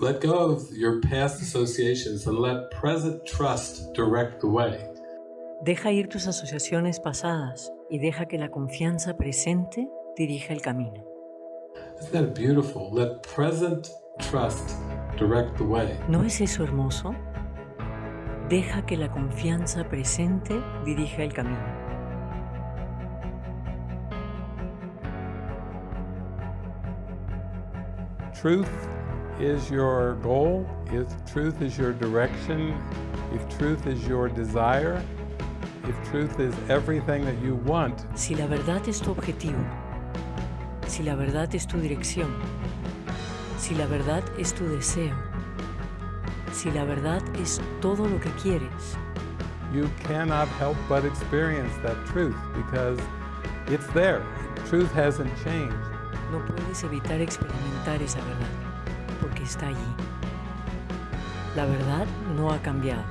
Let go of your past associations and let present trust direct the way. Deja ir tus asociaciones pasadas y deja que la confianza presente dirija el camino. Isn't that beautiful? Let present trust direct the way. ¿No es eso hermoso? Deja que la confianza presente dirija el camino. truth is your goal, if truth is your direction, if truth is your desire, if truth is everything that you want, Si la verdad es tu objetivo, si la verdad es tu dirección, si la verdad es tu deseo, si la verdad es todo lo que quieres, you cannot help but experience that truth because it's there. Truth hasn't changed. no puedes evitar experimentar esa verdad, porque está allí. La verdad no ha cambiado.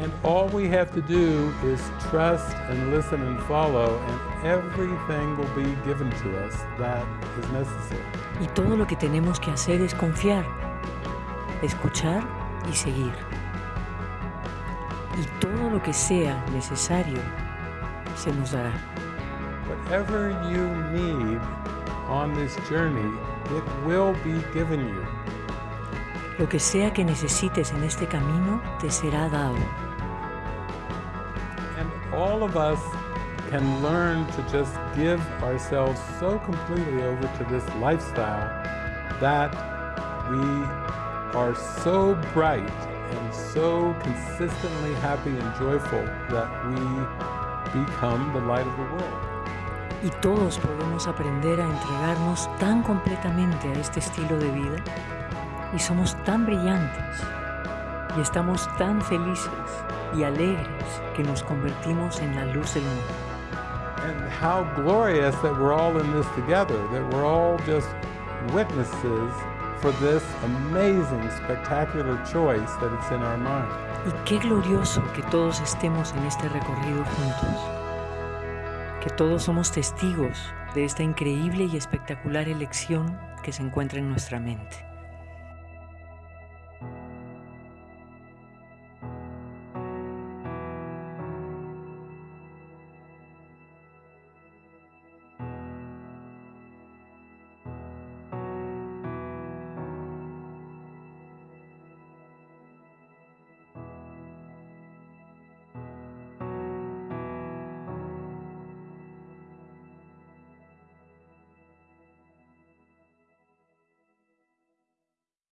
And all we have to do is trust and listen and follow, and everything will be given to us that is necessary. Y todo lo que tenemos que hacer es confiar, escuchar y seguir. Y todo lo que sea necesario se nos dará. Whatever you need on this journey, it will be given you. Lo que sea que necesites en este camino te será dado. And all of us can learn to just give ourselves so completely over to this lifestyle that we are so bright and so consistently happy and joyful that we become the light of the world. Y todos podemos aprender a entregarnos tan completamente a este estilo de vida y somos tan brillantes y estamos tan felices y alegres que nos convertimos en la luz del mundo. And how glorious that we're all in this together, that we're all just witnesses for this amazing, spectacular choice that it's in our mind. Y qué glorioso que todos estemos en este recorrido juntos, que todos somos testigos de esta increíble y espectacular elección que se encuentra en nuestra mente.